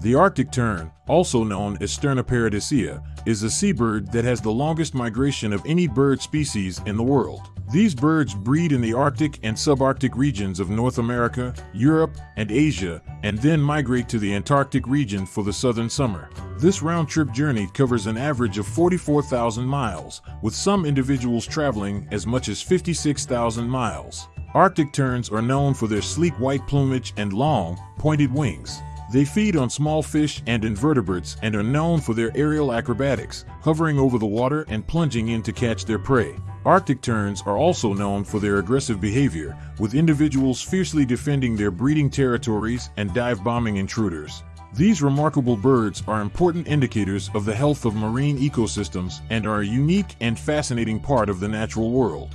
The Arctic tern, also known as Sterna paradisaea, is a seabird that has the longest migration of any bird species in the world. These birds breed in the Arctic and subarctic regions of North America, Europe, and Asia, and then migrate to the Antarctic region for the southern summer. This round trip journey covers an average of 44,000 miles, with some individuals traveling as much as 56,000 miles. Arctic terns are known for their sleek white plumage and long, pointed wings. They feed on small fish and invertebrates and are known for their aerial acrobatics, hovering over the water and plunging in to catch their prey. Arctic terns are also known for their aggressive behavior, with individuals fiercely defending their breeding territories and dive bombing intruders. These remarkable birds are important indicators of the health of marine ecosystems and are a unique and fascinating part of the natural world.